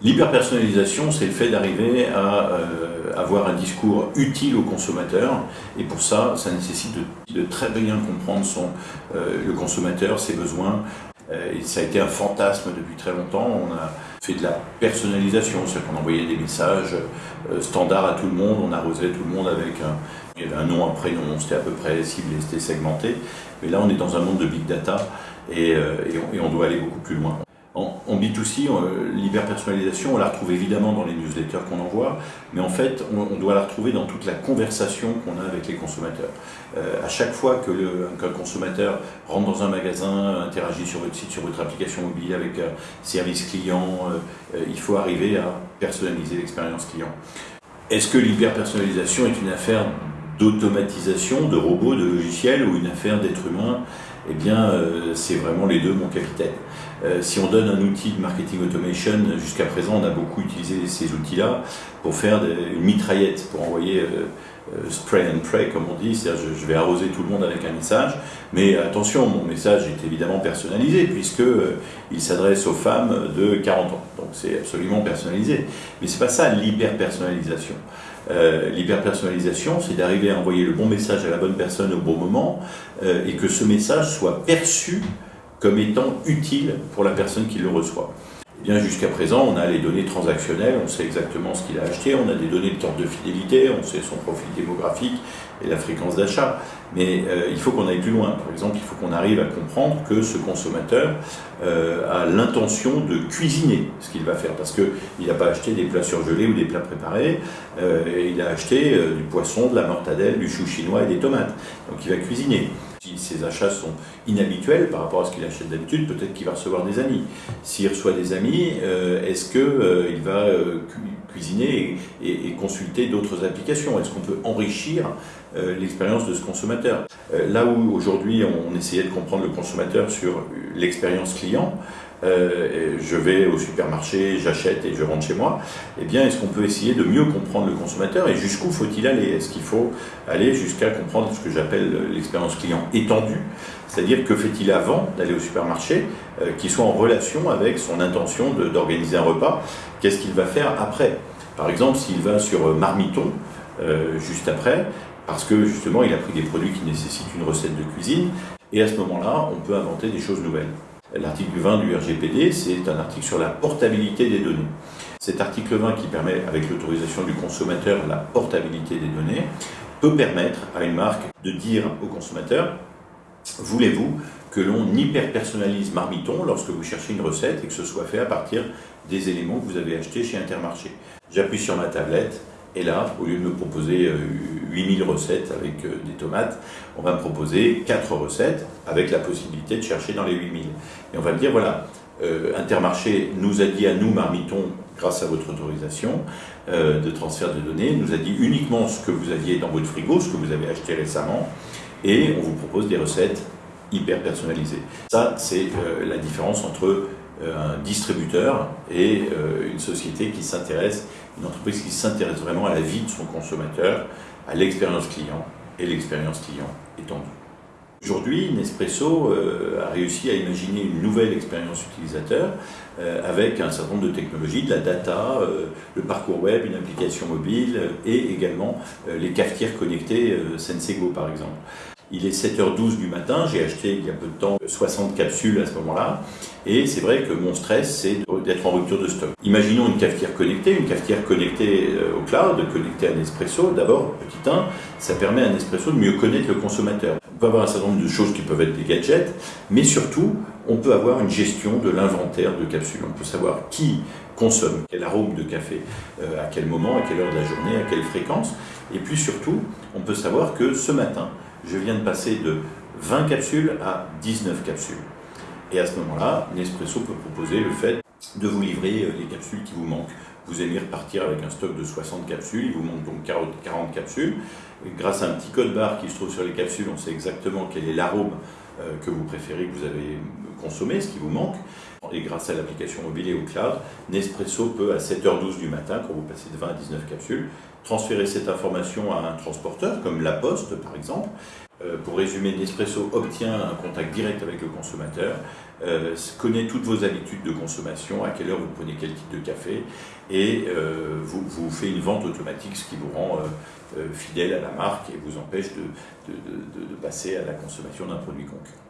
L'hyperpersonnalisation, c'est le fait d'arriver à euh, avoir un discours utile au consommateur. Et pour ça, ça nécessite de, très bien comprendre son, euh, le consommateur, ses besoins. Euh, et ça a été un fantasme depuis très longtemps. On a fait de la personnalisation, c'est-à-dire qu'on envoyait des messages standards à tout le monde, on arrosait tout le monde avec un, un nom, un prénom, c'était à peu près ciblé, c'était segmenté. Mais là, on est dans un monde de big data et, et on doit aller beaucoup plus loin. En, B2C, l'hyper-personnalisation, on la retrouve évidemment dans les newsletters qu'on envoie, mais en fait, on, doit la retrouver dans toute la conversation qu'on a avec les consommateurs. Euh, à chaque fois qu'un consommateur rentre dans un magasin, interagit sur votre site, sur votre application mobile avec un service client, euh, euh, il faut arriver à personnaliser l'expérience client. Est-ce que l'hyper-personnalisation est une affaire d'automatisation, de robots, de logiciels ou une affaire d'être humain Eh bien, c'est vraiment les deux, mon capitaine. Euh, si on donne un outil de marketing automation, jusqu'à présent on a beaucoup utilisé ces outils-là pour faire une mitraillette, pour envoyer euh, euh, spray and pray comme on dit, c'est-à-dire je, vais arroser tout le monde avec un message, mais attention, mon message est évidemment personnalisé puisque il s'adresse aux femmes de 40 ans, donc c'est absolument personnalisé. Mais c'est pas ça l'hyper-personnalisation. L'hyper-personnalisation, c'est d'arriver à envoyer le bon message à la bonne personne au bon moment et que ce message soit perçu comme étant utile pour la personne qui le reçoit. Eh bien, jusqu'à présent, on a les données transactionnelles, on sait exactement ce qu'il a acheté, on a des données de carte de fidélité, on sait son profil démographique et la fréquence d'achat. Mais euh, il faut qu'on aille plus loin. Par exemple, il faut qu'on arrive à comprendre que ce consommateur euh, a l'intention de cuisiner ce qu'il va faire. Parce qu'il n'a pas acheté des plats surgelés ou des plats préparés, euh, il a acheté du poisson, de la mortadelle, du chou chinois et des tomates. Donc il va cuisiner. Si ses achats sont inhabituels par rapport à ce qu'il achète d'habitude, peut-être qu'il va recevoir des amis. S'il reçoit des amis, euh, est-ce qu'il euh, va euh, cuisiner et, consulter d'autres applications. Est-ce qu'on peut enrichir l'expérience de ce consommateur? Là où aujourd'hui on essayait de comprendre le consommateur sur l'expérience client, euh, je vais au supermarché, j'achète et je rentre chez moi, eh bien, est-ce qu'on peut essayer de mieux comprendre le consommateur et jusqu'où faut-il aller? Est-ce qu'il faut aller jusqu'à comprendre ce que j'appelle l'expérience client étendue? C'est-à-dire que fait-il avant d'aller au supermarché euh, qui soit en relation avec son intention d'organiser un repas? Qu'est-ce qu'il va faire après? Par exemple, s'il va sur Marmiton euh, juste après, parce que justement il a pris des produits qui nécessitent une recette de cuisine, et à ce moment-là, on peut inventer des choses nouvelles. L'article 20 du RGPD, c'est un article sur la portabilité des données. Cet article 20 qui permet, avec l'autorisation du consommateur, la portabilité des données, peut permettre à une marque de dire au consommateur voulez-vous que l'on hyper-personnalise Marmiton lorsque vous cherchez une recette et que ce soit fait à partir des éléments que vous avez achetés chez Intermarché? J'appuie sur ma tablette, et là, au lieu de me proposer 8000 euh, recettes avec euh, des tomates, on va me proposer 4 recettes avec la possibilité de chercher dans les 8000. Et on va me dire, voilà, euh, Intermarché nous a dit à nous, Marmiton, grâce à votre autorisation de transfert de données, nous a dit uniquement ce que vous aviez dans votre frigo, ce que vous avez acheté récemment, et on vous propose des recettes hyper personnalisées. Ça, c'est la différence entre un distributeur et une société qui s'intéresse une entreprise qui s'intéresse vraiment à la vie de son consommateur, à l'expérience client et l'expérience client étendue. Aujourd'hui, Nespresso euh, a réussi à imaginer une nouvelle expérience utilisateur euh, avec un certain nombre de technologies, de la data, euh, le parcours web, une application mobile et également les cafetières connectées Sensego par exemple. Il est 7h12 du matin, j'ai acheté il y a peu de temps 60 capsules à ce moment-là, et c'est vrai que mon stress, c'est d'être en rupture de stock. Imaginons une cafetière connectée, une cafetière connectée euh, au cloud, connectée à Nespresso. D'abord, petit 1, ça permet à Nespresso de mieux connaître le consommateur. On peut avoir un certain nombre de choses qui peuvent être des gadgets, mais surtout, on peut avoir une gestion de l'inventaire de capsules. On peut savoir qui consomme quel arôme de café, euh, à quel moment, à quelle heure de la journée, à quelle fréquence. Et puis surtout, on peut savoir que ce matin, je viens de passer de 20 capsules à 19 capsules. Et à ce moment-là, Nespresso peut proposer le fait de vous livrer euh, les capsules qui vous manquent. Vous aimez repartir avec un stock de 60 capsules, il vous manque donc 40 capsules. grâce à un petit code barre qui se trouve sur les capsules, on sait exactement quel est l'arôme euh, que vous préférez, que vous avez consommé, ce qui vous manque. Et grâce à l'application mobile et au cloud, Nespresso peut à 7h12 du matin, quand vous passez de 20 à 19 capsules, transférer cette information à un transporteur, comme La Poste par exemple. Euh, pour résumer, Nespresso obtient un contact direct avec le consommateur, euh, connaît toutes vos habitudes de consommation, à quelle heure vous prenez quel type de café, et euh, vous, vous, fait une vente automatique, ce qui vous rend fidèle à la marque et vous empêche de, de passer à la consommation d'un produit concurrent.